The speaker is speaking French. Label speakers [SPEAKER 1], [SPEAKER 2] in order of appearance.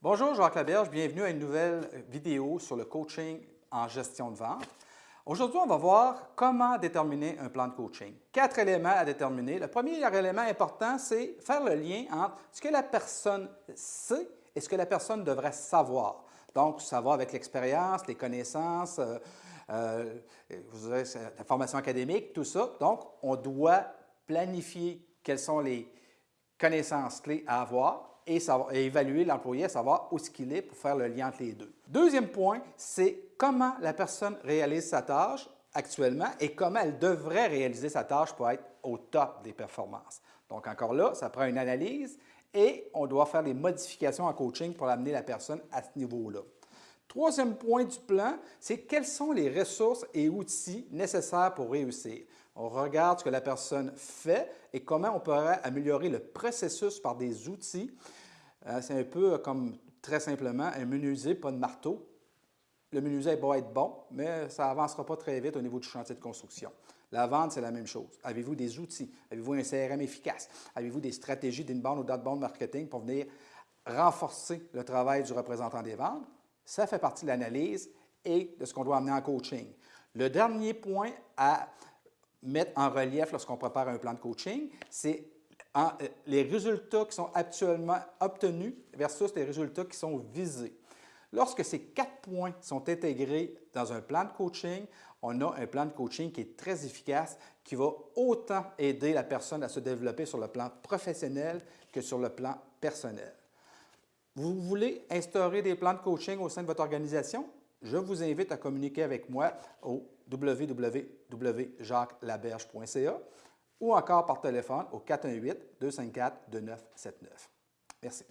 [SPEAKER 1] Bonjour Jacques Laberge, bienvenue à une nouvelle vidéo sur le coaching en gestion de vente. Aujourd'hui, on va voir comment déterminer un plan de coaching. Quatre éléments à déterminer. Le premier élément important, c'est faire le lien entre ce que la personne sait et ce que la personne devrait savoir. Donc, savoir avec l'expérience, les connaissances, euh, euh, la formation académique, tout ça. Donc, on doit planifier quelles sont les connaissances clés à avoir et, évaluer l'employé savoir où ce est pour faire le lien entre les deux. Deuxième point, c'est comment la personne réalise sa tâche actuellement et comment elle devrait réaliser sa tâche pour être au top des performances. Donc encore là, ça prend une analyse et on doit faire des modifications en coaching pour amener la personne à ce niveau-là. Troisième point du plan, c'est quelles sont les ressources et outils nécessaires pour réussir. On regarde ce que la personne fait et comment on pourrait améliorer le processus par des outils. Euh, c'est un peu comme, très simplement, un menuisier, pas de marteau. Le menuisier va être bon, mais ça n'avancera pas très vite au niveau du chantier de construction. La vente, c'est la même chose. Avez-vous des outils? Avez-vous un CRM efficace? Avez-vous des stratégies d'inbound ou d'outbound marketing pour venir renforcer le travail du représentant des ventes? Ça fait partie de l'analyse et de ce qu'on doit amener en coaching. Le dernier point à mettre en relief lorsqu'on prépare un plan de coaching, c'est euh, les résultats qui sont actuellement obtenus versus les résultats qui sont visés. Lorsque ces quatre points sont intégrés dans un plan de coaching, on a un plan de coaching qui est très efficace, qui va autant aider la personne à se développer sur le plan professionnel que sur le plan personnel. Vous voulez instaurer des plans de coaching au sein de votre organisation? Je vous invite à communiquer avec moi au www.jacquelaberge.ca ou encore par téléphone au 418-254-2979. Merci.